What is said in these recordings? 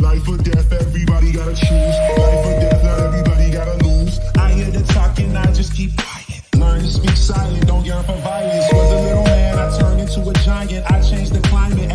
Life or death, everybody gotta choose. Life or death, not everybody gotta lose. I hear the talking, I just keep quiet. Learn to speak silent, don't yearn for violence. Was a little man, I turned into a giant. I changed the climate,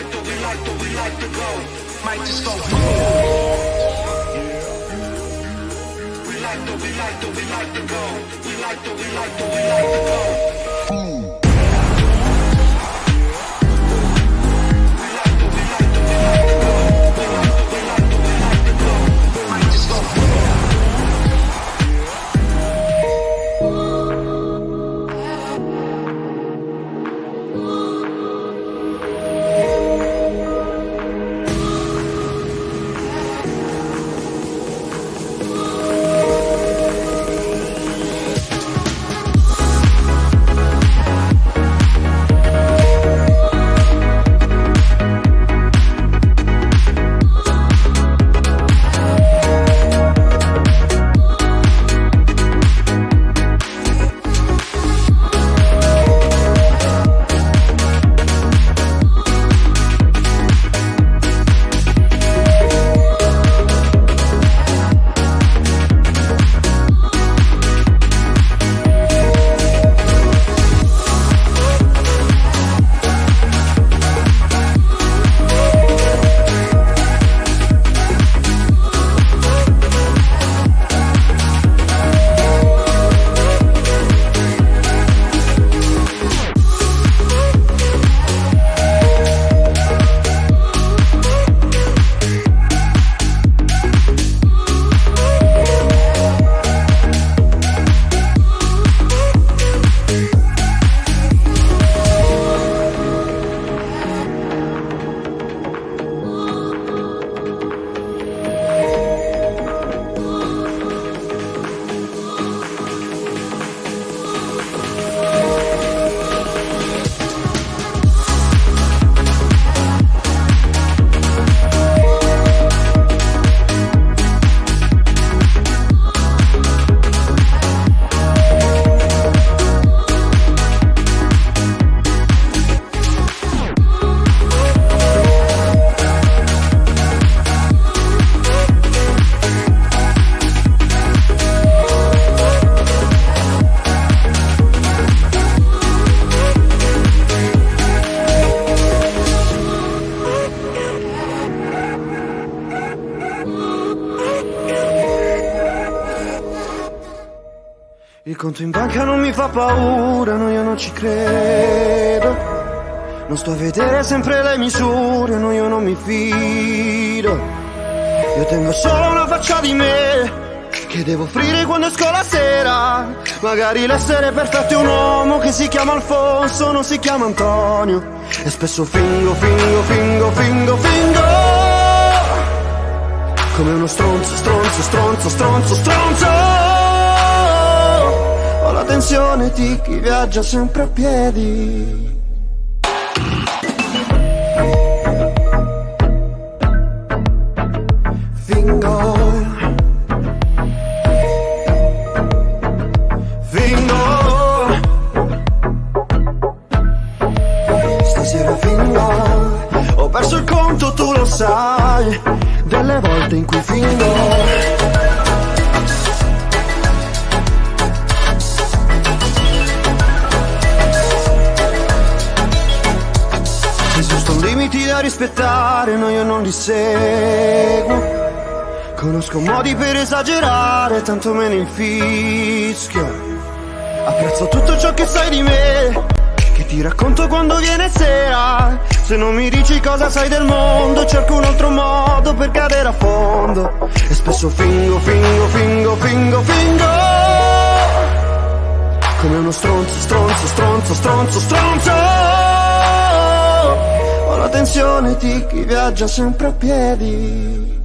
like to, we like to, we like to go. Might just go. We like to, we like to, we like to go. We like to, we like to, we like to go. Boom. Conto in banca non mi fa paura, no io non ci credo. Non sto a vedere sempre le misure, no io non mi fido. Io tengo solo una faccia di me che devo offrire quando esco la sera. Magari l'essere perfetto è un uomo che si chiama Alfonso, non si chiama Antonio. E spesso fingo, fingo, fingo, fingo, fingo. Come uno stronzo, stronzo, stronzo, stronzo, stronzo la tensione di chi viaggia sempre a piedi. Fingo. Fingo. Stasera fingo. Ho perso il conto, tu lo sai, delle volte in cui fingo. Da rispettare, no io non li seguo. Conosco modi per esagerare, tanto me ne infischio. Apprezzo tutto ciò che sai di me, che ti racconto quando viene sera. Se non mi dici cosa sai del mondo, cerco un altro modo per cadere a fondo. E spesso fingo, fingo, fingo, fingo, fingo. Come uno stronzo, stronzo, stronzo, stronzo, stronzo. Ho la tensione di chi viaggia sempre a piedi.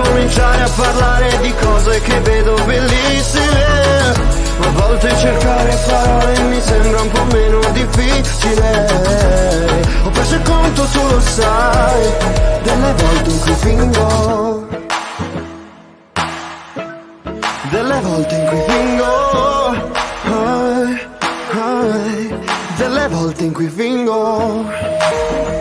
Puoi ricominciare a parlare di cose che vedo bellissime. A volte cercare parole mi sembra un po' meno difficile. Ho perso il conto, tu lo sai Delle volte in cui fingo. Delle volte in cui fingo. Ai, ai, Delle volte in cui fingo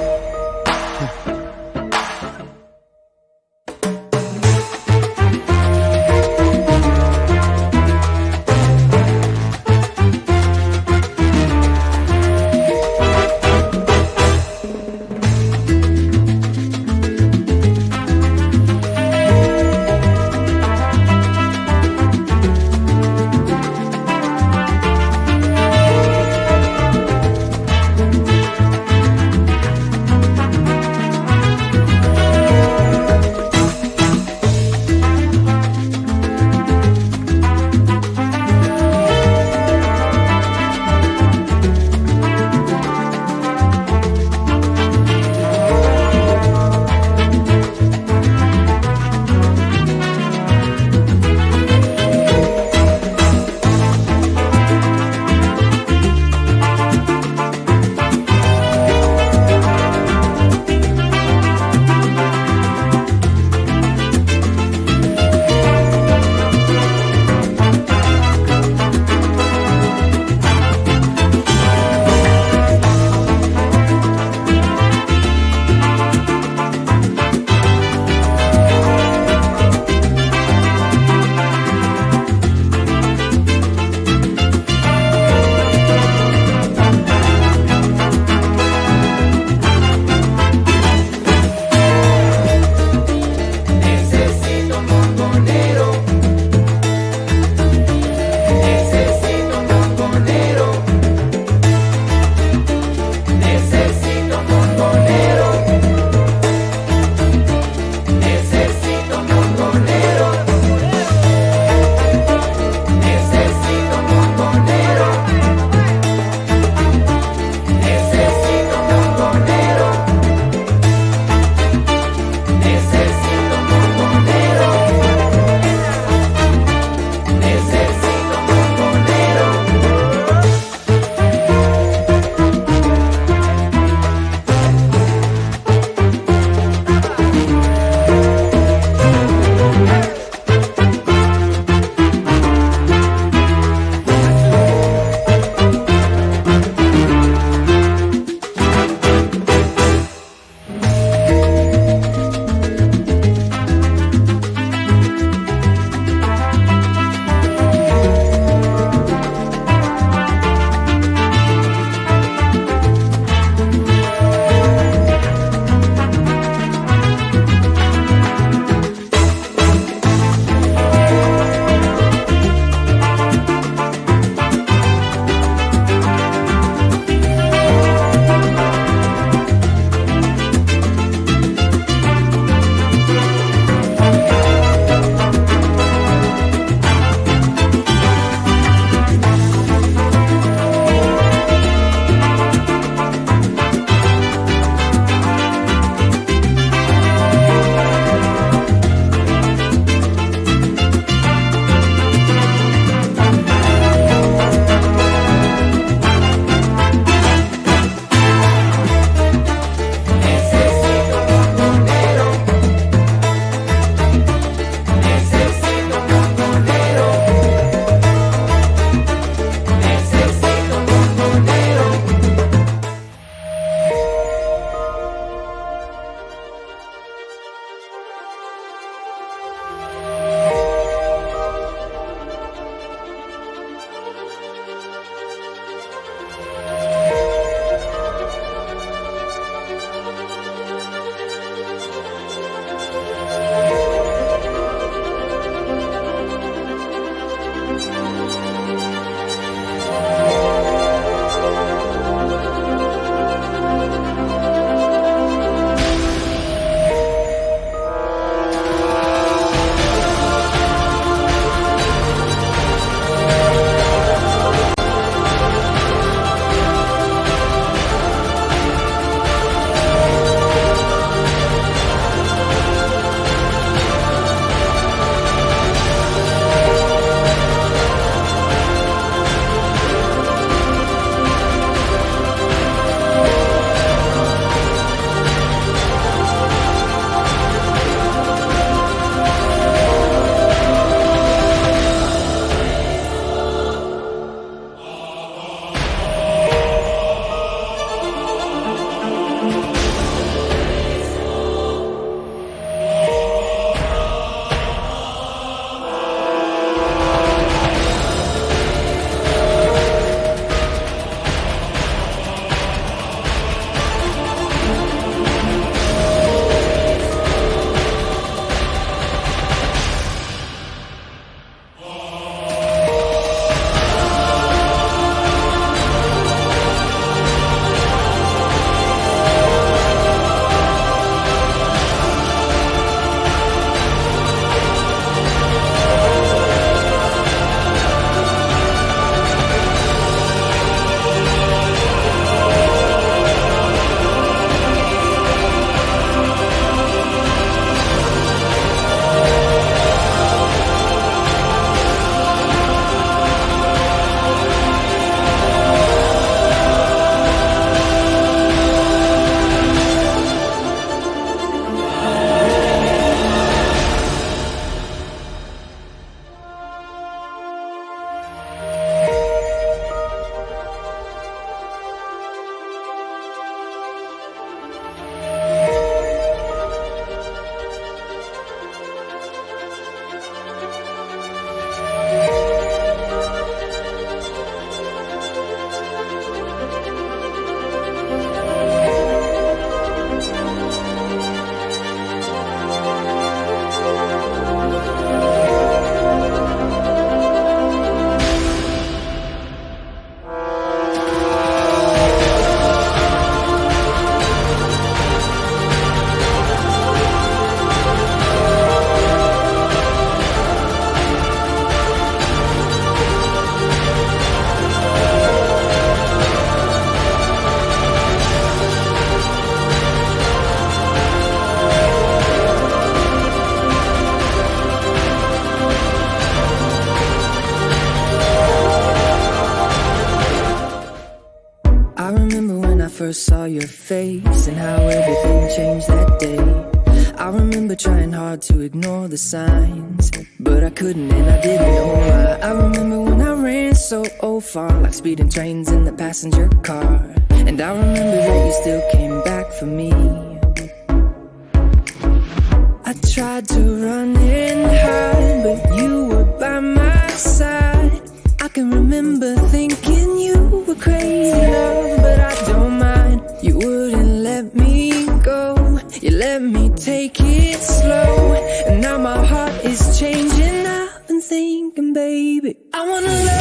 remember trying hard to ignore the signs, but I couldn't and I didn't know why. I remember when I ran so oh far, like speeding trains in the passenger car. And I remember that you still came back for me. I tried to run and hide, but you were by my side. I can remember thinking you were crazy, love, but I don't mind. You wouldn't let me go, you let me take it slow. And now my heart is changing. I've been thinking, baby, I wanna love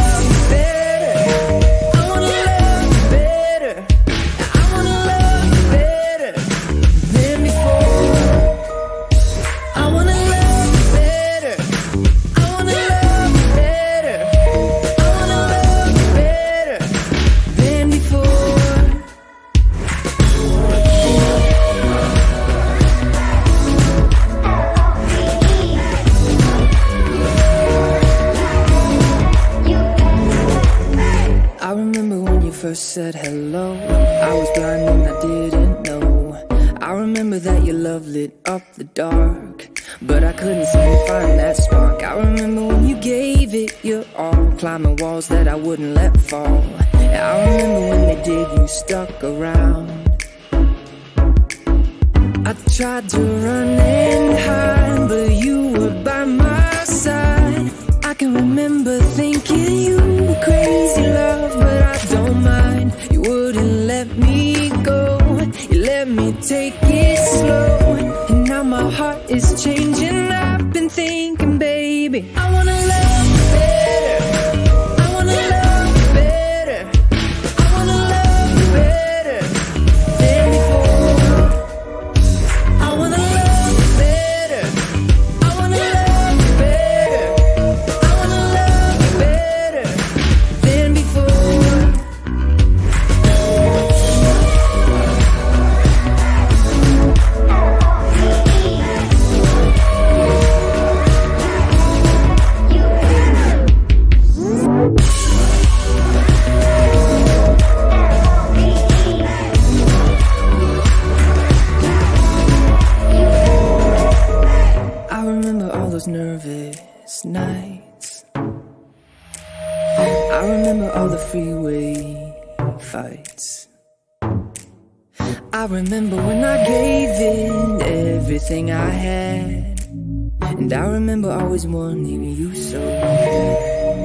remember that your love lit up the dark, but I couldn't seem to find that spark. I remember when you gave it your all, climbing walls that I wouldn't let fall. I remember when they did, you stuck around. I tried to run and hide, but you were by my side. I can remember thinking you were crazy, love, but I don't mind. You wouldn't let me go, take it slow. And now my heart is changing. I've been thinking, baby, I wanna love fights. I remember when I gave in everything I had. And I remember always wanting you so bad.